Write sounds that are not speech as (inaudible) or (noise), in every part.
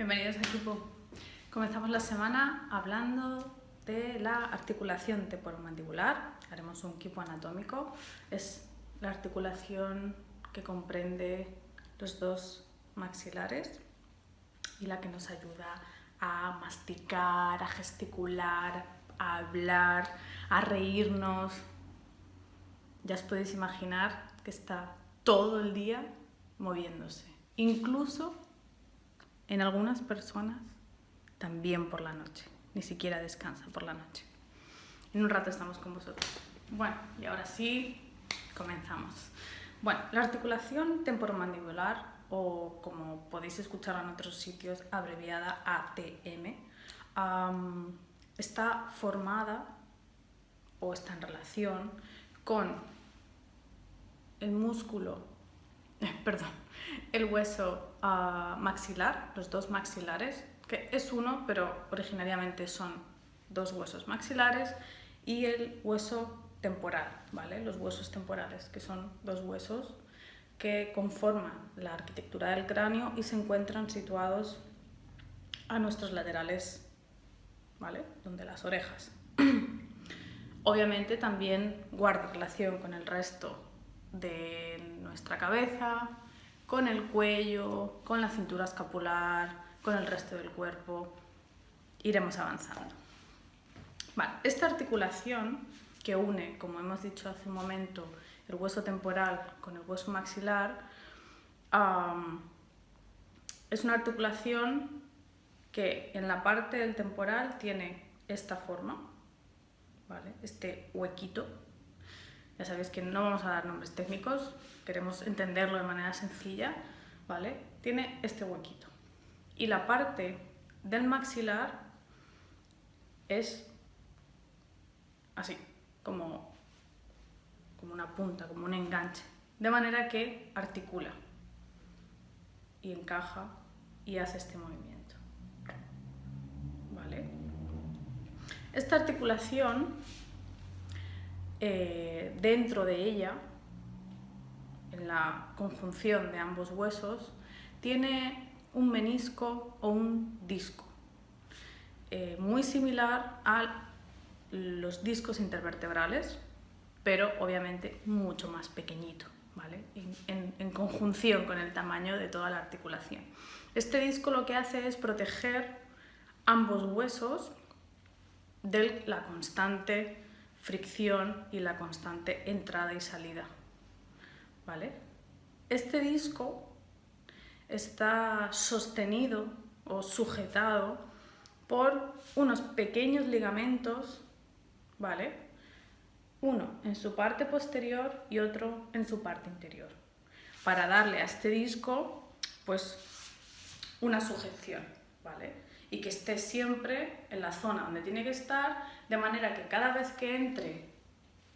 Bienvenidos a equipo. Comenzamos la semana hablando de la articulación temporomandibular. Haremos un equipo anatómico. Es la articulación que comprende los dos maxilares y la que nos ayuda a masticar, a gesticular, a hablar, a reírnos. Ya os podéis imaginar que está todo el día moviéndose. Incluso en algunas personas también por la noche, ni siquiera descansa por la noche. En un rato estamos con vosotros. Bueno, y ahora sí, comenzamos. Bueno, la articulación temporomandibular, o como podéis escuchar en otros sitios, abreviada ATM, está formada o está en relación con el músculo, (laughs) perdón, el hueso maxilar, los dos maxilares, que es uno, pero originariamente son dos huesos maxilares, y el hueso temporal, ¿vale? Los huesos temporales, que son dos huesos que conforman la arquitectura del cráneo y se encuentran situados a nuestros laterales, ¿vale? Donde las orejas. (clears throat) Obviamente también guarda relación con el resto de nuestra cabeza, con el cuello, con la cintura escapular, con el resto del cuerpo. Iremos avanzando. esta articulación que une, como hemos dicho hace un momento, el hueso temporal con el hueso maxilar, es una articulación que en la parte del temporal tiene esta forma, ¿vale? este huequito. Ya sabéis que no vamos a dar nombres técnicos, queremos entenderlo de manera sencilla, ¿vale? Tiene este huequito. Y la parte del maxilar es así, como, como una punta, como un enganche, de manera que articula y encaja y hace este movimiento. ¿Vale? Esta articulación, eh, dentro de ella, en la conjunción de ambos huesos, tiene un menisco o un disco, eh, muy similar a los discos intervertebrales, pero obviamente mucho más pequeñito, ¿vale? en, en conjunción con el tamaño de toda la articulación. Este disco lo que hace es proteger ambos huesos de la constante fricción y la constante entrada y salida este disco está sostenido o sujetado por unos pequeños ligamentos, ¿vale? Uno en su parte posterior y otro en su parte interior, para darle a este disco, pues, una sujeción, ¿vale? Y que esté siempre en la zona donde tiene que estar, de manera que cada vez que entre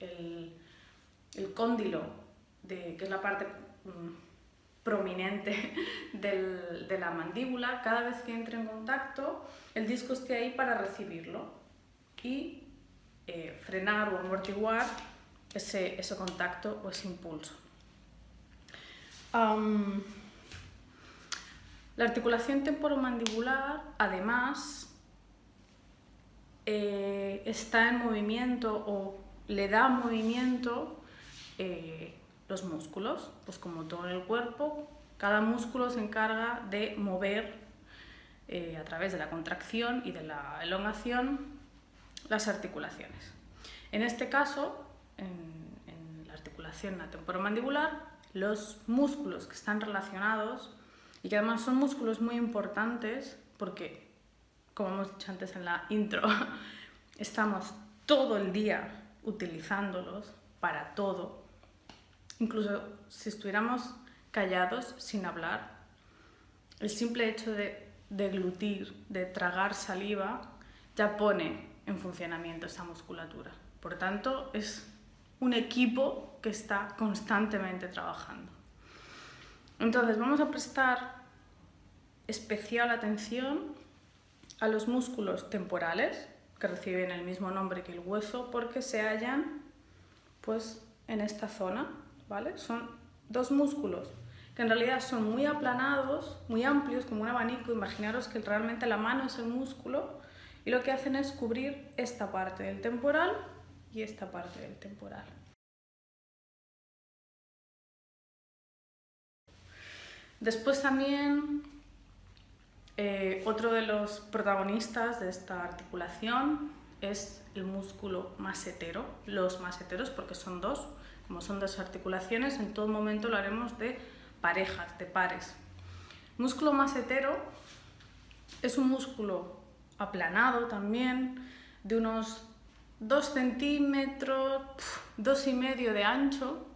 el, el cóndilo que es la parte mm, prominente (laughs) de la mandíbula, cada vez que entre en contacto, el disco esté ahí para recibirlo y eh, frenar o amortiguar ese, contacto o ese impulso. La articulación temporomandibular, además, eh, está en movimiento o le da movimiento eh, los músculos, pues como todo en el cuerpo, cada músculo se encarga de mover eh, a través de la contracción y de la elongación las articulaciones. En este caso, en, la articulación temporomandibular, los músculos que están relacionados y que además son músculos muy importantes porque, como hemos dicho antes en la intro, (laughs) estamos todo el día utilizándolos para todo, Incluso si estuviéramos callados, sin hablar, el simple hecho de deglutir, de tragar saliva, ya pone en funcionamiento esa musculatura. Por tanto, es un equipo que está constantemente trabajando. Entonces, vamos a prestar especial atención a los músculos temporales, que reciben el mismo nombre que el hueso, porque se hallan pues, en esta zona ¿vale? Son dos músculos que en realidad son muy aplanados, muy amplios, como un abanico. Imaginaros que realmente la mano es el músculo y lo que hacen es cubrir esta parte del temporal y esta parte del temporal. Después también eh, otro de los protagonistas de esta articulación es el músculo masetero, los maseteros porque son dos, como son dos articulaciones, en todo momento lo haremos de parejas, de pares. Músculo masetero es un músculo aplanado también, de unos 2 centímetros, dos y medio de ancho,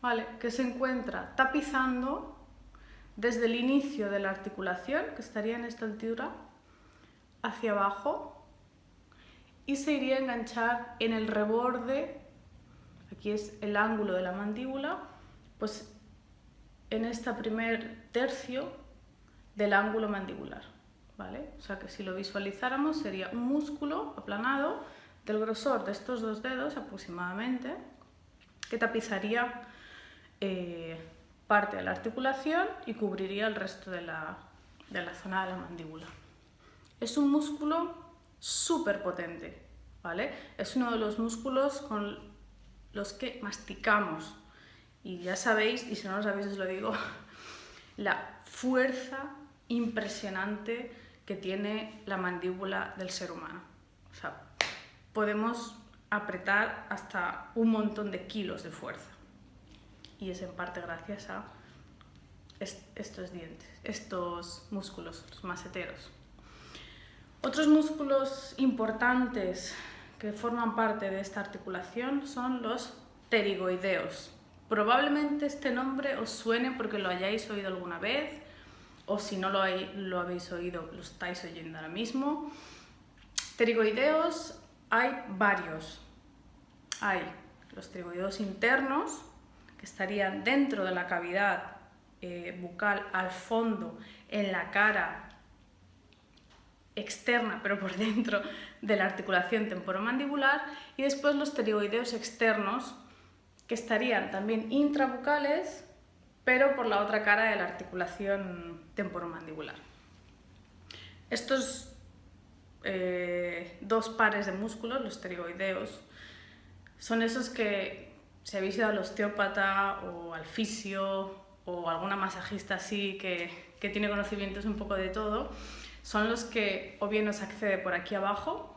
¿vale? que se encuentra tapizando desde el inicio de la articulación, que estaría en esta altura, hacia abajo, y se iría a enganchar en el reborde, aquí es el ángulo de la mandíbula, pues en este primer tercio del ángulo mandibular. ¿vale? O sea que si lo visualizáramos sería un músculo aplanado del grosor de estos dos dedos aproximadamente, que tapizaría eh, parte de la articulación y cubriría el resto de la, de la zona de la mandíbula. Es un músculo súper potente, ¿vale? Es uno de los músculos con los que masticamos. Y ya sabéis, y si no lo sabéis os lo digo, (laughs) la fuerza impresionante que tiene la mandíbula del ser humano. O sea, podemos apretar hasta un montón de kilos de fuerza. Y es en parte gracias a estos dientes, estos músculos, los maseteros. Otros músculos importantes que forman parte de esta articulación son los pterigoideos. Probablemente este nombre os suene porque lo hayáis oído alguna vez o si no lo, lo habéis oído, lo estáis oyendo ahora mismo. Pterigoideos hay varios. Hay los pterigoideos internos, que estarían dentro de la cavidad eh, bucal al fondo, en la cara externa, pero por (laughs) dentro de la articulación temporomandibular, y después los pterigoideos externos, que estarían también intrabucales, pero por la otra cara de la articulación temporomandibular. Estos eh, dos pares de músculos, los pterigoideos, son esos que si habéis ido al osteópata o al fisio o alguna masajista así que, que tiene conocimientos un poco de todo, son los que o bien nos accede por aquí abajo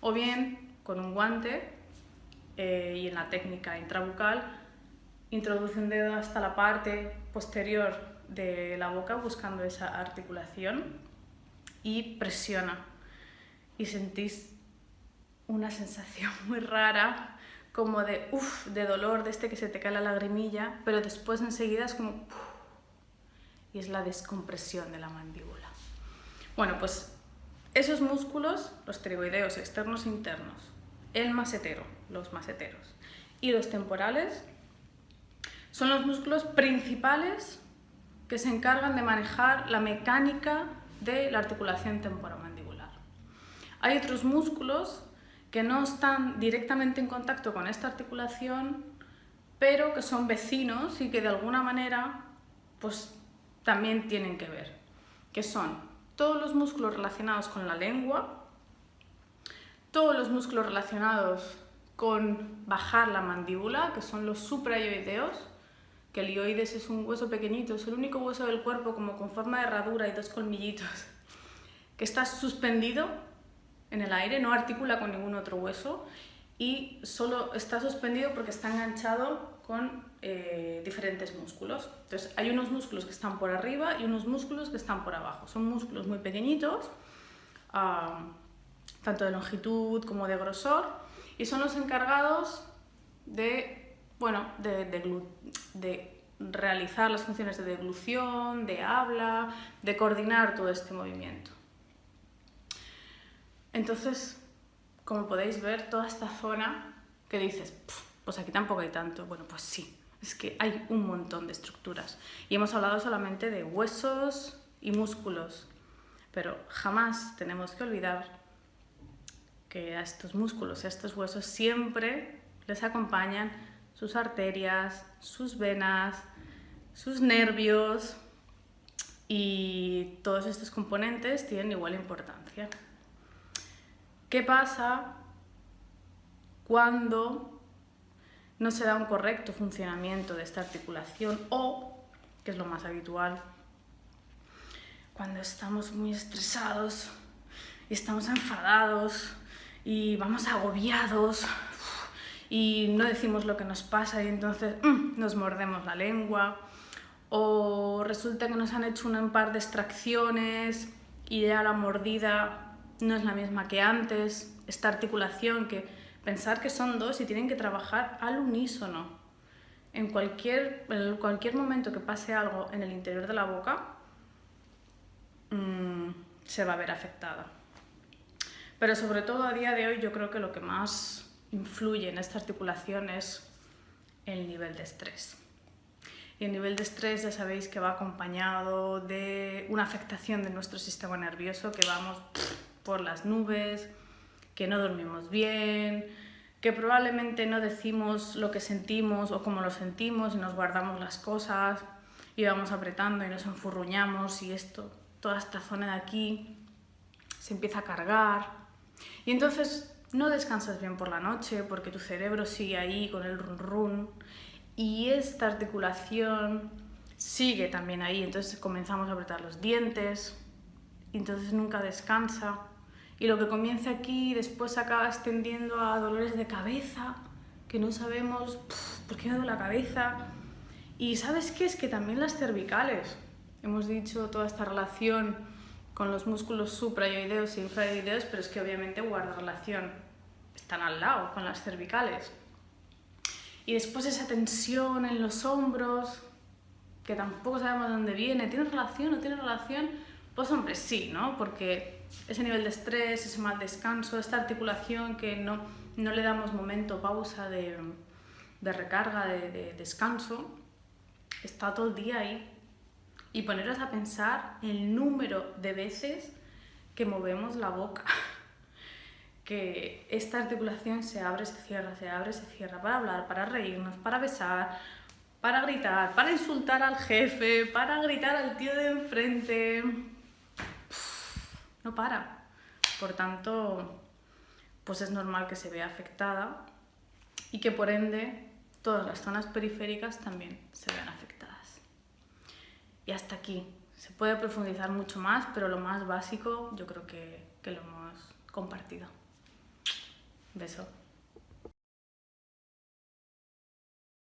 o bien con un guante eh, y en la técnica intrabucal introduce un dedo hasta la parte posterior de la boca buscando esa articulación y presiona. Y sentís una sensación (laughs) muy rara como de uff, de dolor, de este que se te cae la lagrimilla, pero después enseguida es como y es la descompresión de la mandíbula. Bueno, pues esos músculos, los pterigoideos externos e internos, el masetero, los maseteros, y los temporales, son los músculos principales que se encargan de manejar la mecánica de la articulación temporomandibular. Hay otros músculos que no están directamente en contacto con esta articulación, pero que son vecinos y que de alguna manera pues, también tienen que ver, que son todos los músculos relacionados con la lengua, todos los músculos relacionados con bajar la mandíbula, que son los supraioideos, que el ioides es un hueso pequeñito, es el único hueso del cuerpo como con forma de herradura y dos colmillitos, que está suspendido en el aire, no articula con ningún otro hueso y solo está suspendido porque está enganchado con eh, diferentes músculos. Entonces hay unos músculos que están por arriba y unos músculos que están por abajo. Son músculos muy pequeñitos, tanto de longitud como de grosor, y son los encargados de, bueno, de, de realizar las funciones de deglución, de habla, de coordinar todo este movimiento. Entonces, como podéis ver, toda esta zona que dices, pues aquí tampoco hay tanto. Bueno, pues sí, es que hay un montón de estructuras. Y hemos hablado solamente de huesos y músculos, pero jamás tenemos que olvidar que a estos músculos, a estos huesos siempre les acompañan sus arterias, sus venas, sus nervios y todos estos componentes tienen igual importancia. ¿Qué pasa cuando no se da un correcto funcionamiento de esta articulación o, que es lo más habitual, cuando estamos muy estresados estamos enfadados y vamos agobiados y no decimos lo que nos pasa y entonces mm, nos mordemos la lengua o resulta que nos han hecho un par de extracciones y ya la mordida no es la misma que antes, esta articulación que pensar que son dos y tienen que trabajar al unísono. En cualquier, en cualquier momento que pase algo en el interior de la boca, mmm, se va a ver afectada. Pero sobre todo a día de hoy yo creo que lo que más influye en esta articulación es el nivel de estrés. Y el nivel de estrés ya sabéis que va acompañado de una afectación de nuestro sistema nervioso, que vamos por las nubes, que no dormimos bien, que probablemente no decimos lo que sentimos o cómo lo sentimos y nos guardamos las cosas y vamos apretando y nos enfurruñamos y esto, toda esta zona de aquí se empieza a cargar. Y entonces no descansas bien por la noche porque tu cerebro sigue ahí con el run run y esta articulación sigue también ahí, entonces comenzamos a apretar los dientes entonces nunca descansa y lo que comienza aquí después acaba extendiendo a dolores de cabeza que no sabemos por qué me duele la cabeza y ¿sabes qué? Es que también las cervicales, hemos dicho toda esta relación con los músculos suprayoideos e infrayoideos, pero es que obviamente guarda relación, están al lado con las cervicales. Y después esa tensión en los hombros, que tampoco sabemos de dónde viene, ¿tiene relación o no tiene relación? Pues hombre, sí, ¿no? Porque ese nivel de estrés, ese mal descanso, esta articulación que no, no le damos momento, pausa de, de recarga, de, de descanso, está todo el día ahí y poneros a pensar el número de veces que movemos la boca. (laughs) que esta articulación se abre, se cierra, se abre, se cierra para hablar, para reírnos, para besar, para gritar, para insultar al jefe, para gritar al tío de enfrente. No para. Por tanto, pues es normal que se vea afectada y que por ende todas las zonas periféricas también se vean afectadas. Y hasta aquí. Se puede profundizar mucho más, pero lo más básico yo creo que, que lo hemos compartido. Beso.